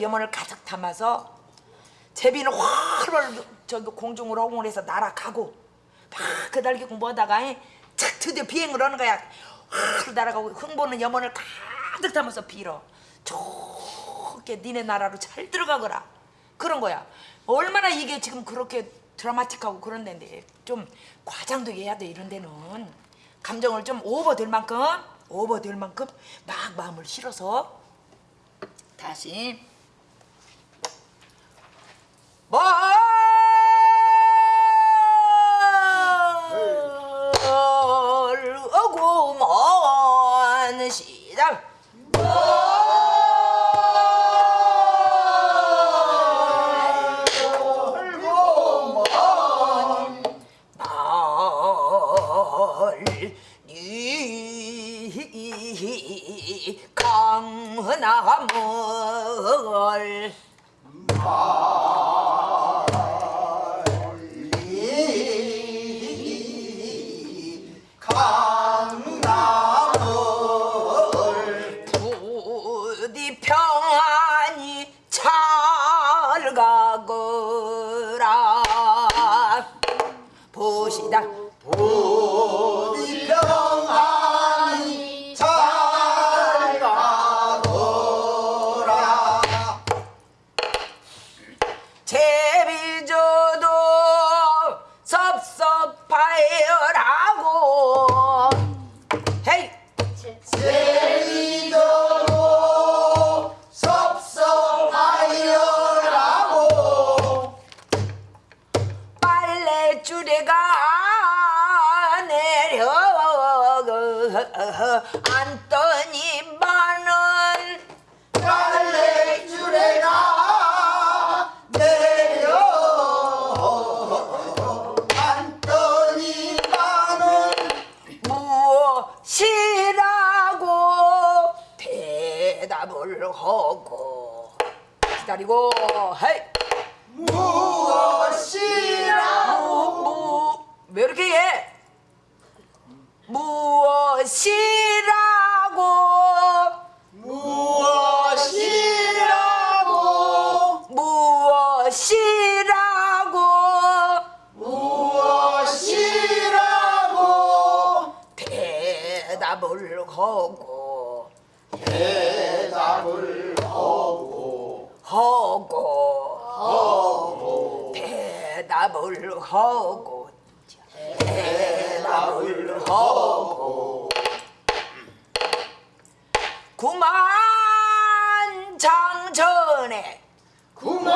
염원을 가득 담아서 제비는 활을 저기 공중으로 허공을 해서 날아가고 막 그 달기 공부하다가 이, 착 드디어 비행을 하는 거야. 활 날아가고 흥보는 염원을 가득 담아서 빌어. 좋게 니네 나라로 잘 들어가거라. 그런 거야. 얼마나 이게 지금 그렇게 드라마틱하고 그런 데인데 좀 과장도 해야 돼 이런 데는. 감정을 좀 오버될 만큼 오버될 만큼 막 마음을 실어서 다시 멀어구먼 시작! 멀리 강나물 보시다 앉더니 많은 빨래줄에가 내려. 앉더니 나는 무엇이라고 대답을 하고 기다리고 헤이. 무엇이라고? 무, 왜 이렇게 해? 무엇이라고? 무엇이라고? 무엇이라고? 무엇이라고? 대답을 하고 대답을 하고 하고 하고 대답을 하고 대답을 하고 구만 장전에. 구만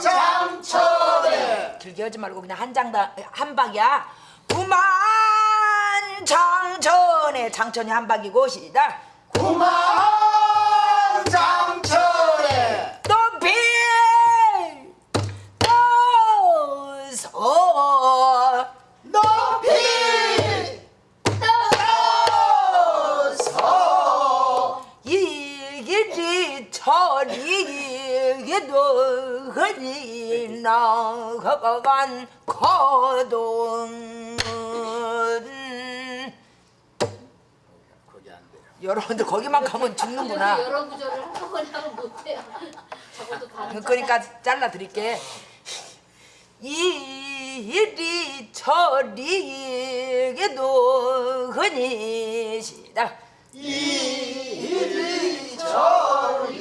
장천에. 길게 하지 말고 그냥 한 장당 한 박이야. 구만 장전에. 장천이 한 박이고 시작. 구만 장 나간 거동 여러분들 거기만 가면 죽는구나. 여러 구절을 한꺼번에 하면 못해요. 그러니까 잘라 드릴게. 이리 저리게도 흔히 시다. 이리 저리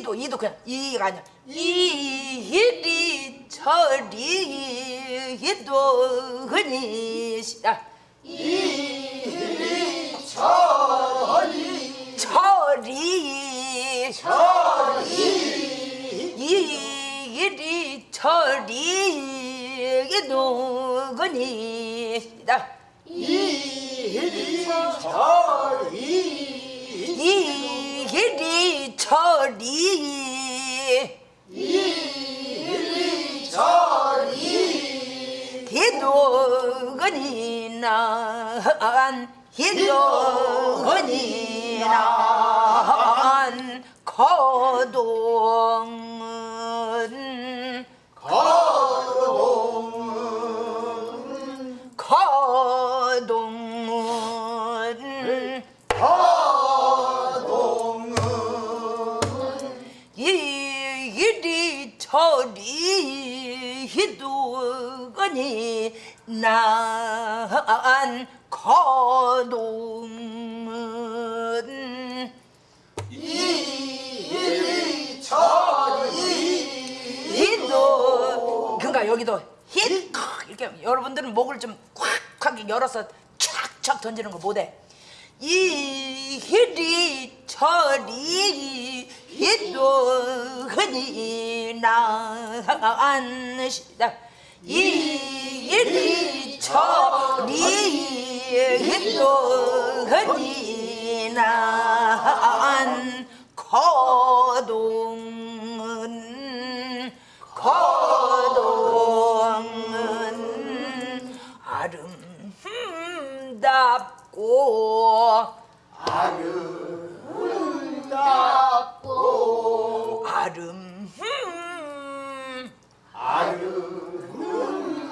이 이도 이도 그냥 이가 아니야. 이리 저리게도 흔히 시다. 이리 저리 저리 저리 이리 저리게도 흔히 시다. 이리 저리 저리 이리 저리. 기도근이 난 기도근이 난 거동 희두거니 난 거동은 저리 희도 그러니까 여기도 힛 이렇게 여러분들은 목을 좀 콱콱 열어서 촥촥 던지는 거 못해. 이 희리 저리 희도 흔히 난 시다 이 희리 저리 희도 흔히 난 거동은 거동은 아름답고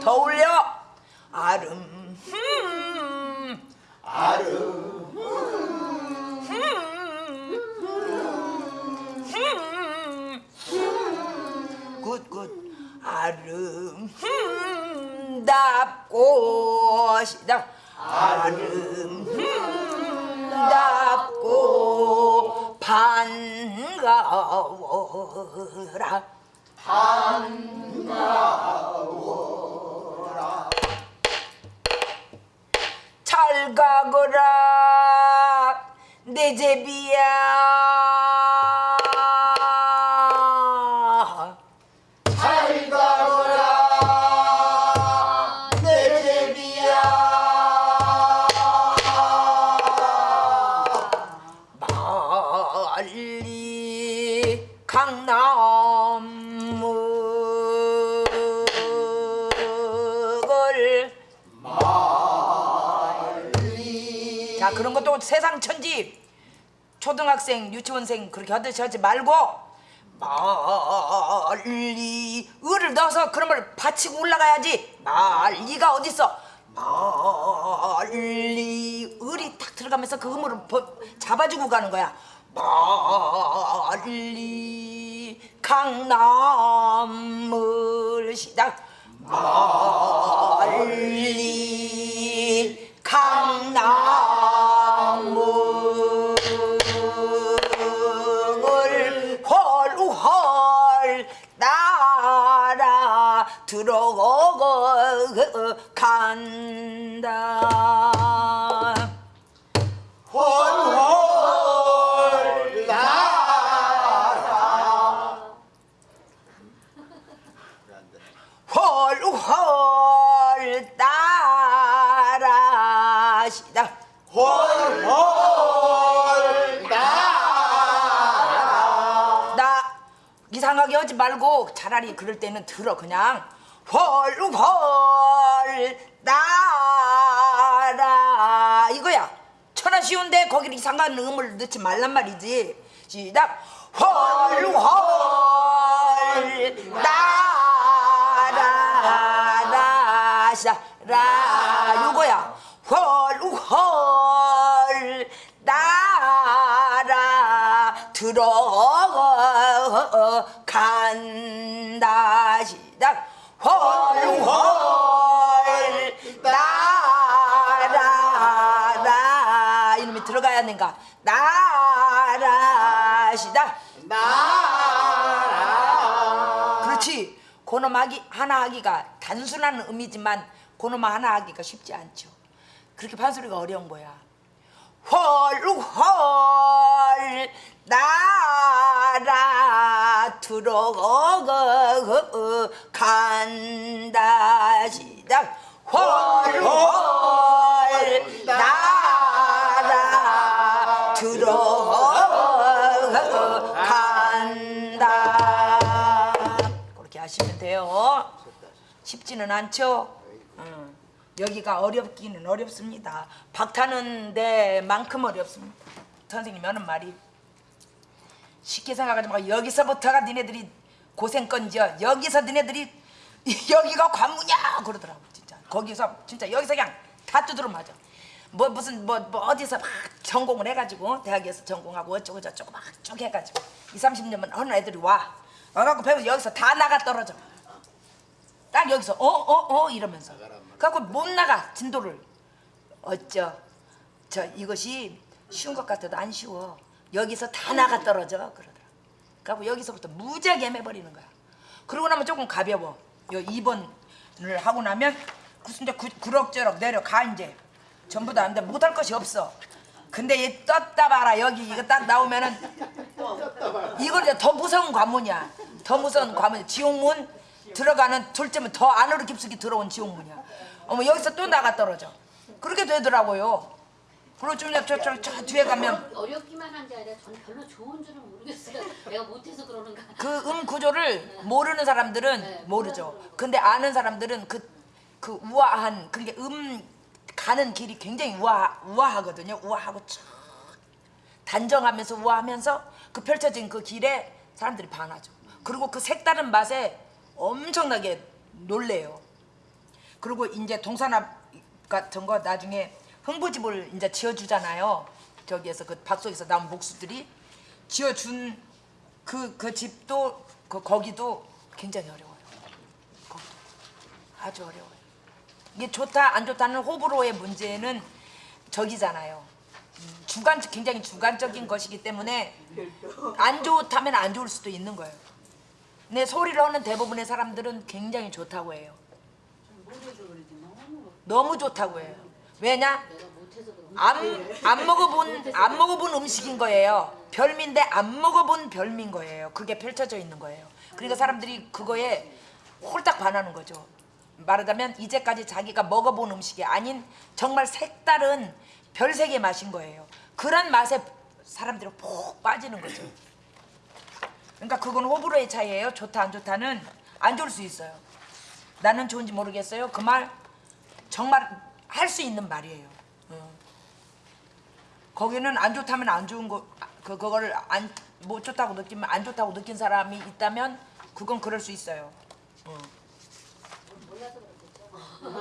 더 올려? 아름 아름 굿굿 아름답고 시작 아름답고 반가워라. 잘 가거 라내 제비 것도 세상 천지 초등학생 유치원생 그렇게 하듯이 하지 말고 멀리 을을 넣어서 그런 걸 받치고 올라가야지. 멀리가 어딨어? 멀리 을이 탁 들어가면서 그 버- 잡아주고 가는 거야. 멀리 강남을 시작. 멀리 강남 시작 날아 나 이상하게 하지 말고 차라리 그럴 때는 들어 그냥. 헐헐 따라. 이거야. 천하 쉬운데 거기를 이상한 음을 넣지 말란 말이지. 시작. 헐헐 따라. 시작. 라 요거야 나라 시작 날아 그렇지. 고놈 하기 하나 하기가 단순한 의미지만 고놈 하나 하기가 쉽지 않죠. 그렇게 판소리가 어려운 거야. 헐헐 나라 들어간다 시작 헐헐 나 하시면 돼요. 쉽지는 않죠? 응. 여기가 어렵기는 어렵습니다. 박타는 데만큼 어렵습니다. 선생님이 하는 말이. 쉽게 생각하지 말고 여기서부터가 니네들이 고생건져 여기서 니네들이 여기가 관무냐 그러더라고 진짜. 거기서 진짜 여기서 그냥 다 두드려 맞아 뭐 무슨 뭐, 뭐 어디서 막 전공을 해가지고 대학에서 전공하고 어쩌고 저쩌고 막 쭉 해가지고 2, 30년만 하는 애들이 와 와갖고 배우 여기서 다 나가 떨어져. 딱 여기서 어어 어 이러면서. 그래갖고 못 나가 진도를. 어쩌 저 이것이 쉬운 것 같아도 안 쉬워. 여기서 다 나가 떨어져. 그러더라. 그래갖고 여기서부터 무지하게 헤매버리는 거야. 그러고 나면 조금 가벼워. 요 2번을 하고 나면 무슨 구- 구럭저럭 내려가 이제. 전부 다 안 돼. 못할 것이 없어 근데 이 떴다 봐라. 여기 이거 딱 나오면은 이걸 이제 더 무서운 관문이야. 더 무서운 관문. 지옥문 들어가는 둘째면 더 안으로 깊숙이 들어온 지옥문이야. 어머 여기서 또 나가 떨어져. 그렇게 되더라고요. 그리고 좀 이제 저, 저, 저 뒤에 가면 어렵기만 한 게 아니라 전 별로 좋은 줄은 모르겠어요. 내가 못해서 그러는가. 그 음 구조를 모르는 사람들은 네, 모르죠. 근데 아는 사람들은 그, 그 우아한, 그러니까 음 가는 길이 굉장히 우아, 우아하거든요. 우아하고 촥 단정하면서 우아하면서 그 펼쳐진 그 길에 사람들이 반하죠. 그리고 그 색다른 맛에 엄청나게 놀래요. 그리고 이제 동산압 같은 거 나중에 흥부집을 이제 지어주잖아요. 저기에서 그 박속에서 나온 목수들이 지어준 그 그 집도 그 거기도 굉장히 어려워요. 거기도 아주 어려워요. 이게 좋다 안 좋다는 호불호의 문제는 저기잖아요. 음, 주관 굉장히 주관적인 것이기 때문에 안 좋다면 안 좋을 수도 있는 거예요. 근데 소리를 하는 대부분의 사람들은 굉장히 좋다고 해요. 너무 좋다고 해요. 왜냐? 안, 안 먹어본 안 먹어본 음식인 거예요. 별미인데 안 먹어본 별미인 거예요. 그게 펼쳐져 있는 거예요. 그러니까 사람들이 그거에 홀딱 반하는 거죠. 말하자면 이제까지 자기가 먹어본 음식이 아닌 정말 색다른 별색의 맛인 거예요. 그런 맛에 사람들이 푹 빠지는 거죠. 그러니까 그건 호불호의 차이예요. 좋다 안 좋다는 안 좋을 수 있어요. 나는 좋은지 모르겠어요. 그 말 정말 할 수 있는 말이에요. 어. 거기는 안 좋다면 안 좋은 거, 그 그거를 안 못 좋다고 느끼면 안 좋다고 느낀 사람이 있다면 그건 그럴 수 있어요. 어.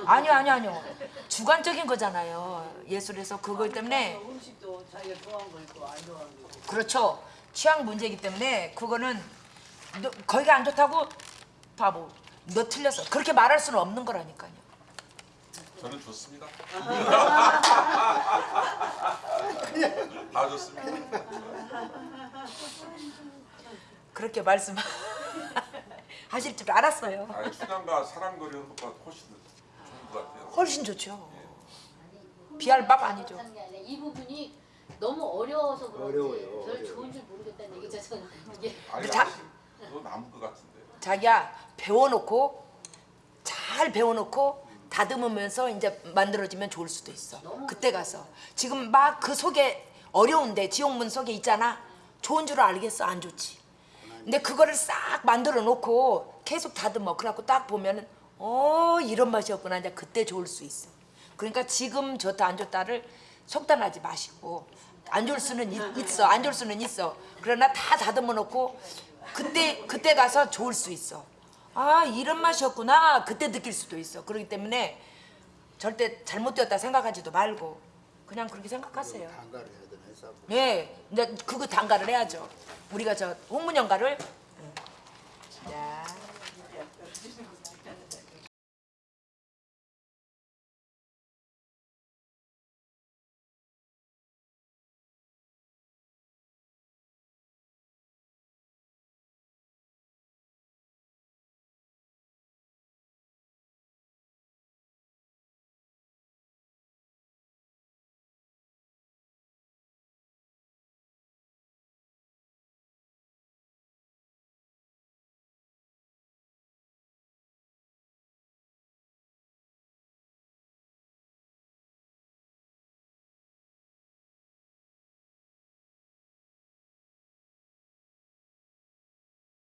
아니요, 아니요, 아니요. 주관적인 거잖아요. 예술에서 그것 때문에 음식도 자기가 좋아하는 거 있고 안 좋아하는 거 있고 그렇죠. 취향 문제이기 때문에 그거는 너, 거기가 안 좋다고 바보. 너 틀렸어. 그렇게 말할 수는 없는 거라니까요. 저는 좋습니다. 다 좋습니다. 그렇게 말씀 하실 줄 알았어요. 아니 춘향과 사랑거리는 것보다 훨씬 좋은 것 같아요. 훨씬 좋죠. 비할 바가 아니죠. 아니라 이 부분이 너무 어려워서 그런지 어려워요, 별 어려워요. 좋은 줄 모르겠다는 얘기죠. 저는 아니 자- 남은 것 같은데. 자기야 배워놓고 잘 배워놓고 다듬으면서 이제 만들어지면 좋을 수도 있어. 그때 가서 지금 막 그 속에 어려운데 지옥문 속에 있잖아. 좋은 줄 알겠어 안 좋지. 근데 그거를 싹 만들어 놓고 계속 다듬어. 그래갖고 딱 보면은 어 이런 맛이었구나. 이제 그때 좋을 수 있어. 그러니까 지금 좋다 안 좋다를 속단하지 마시고 안 좋을 수는 있, 있어. 안 좋을 수는 있어. 그러나 다 다듬어 놓고 그때 그때 가서 좋을 수 있어. 아 이런 맛이었구나. 그때 느낄 수도 있어. 그렇기 때문에 절대 잘못되었다 생각하지도 말고 그냥 그렇게 생각하세요. 예, 이제 그거 단가를 해야죠. 우리가 저 홍문연가를 자.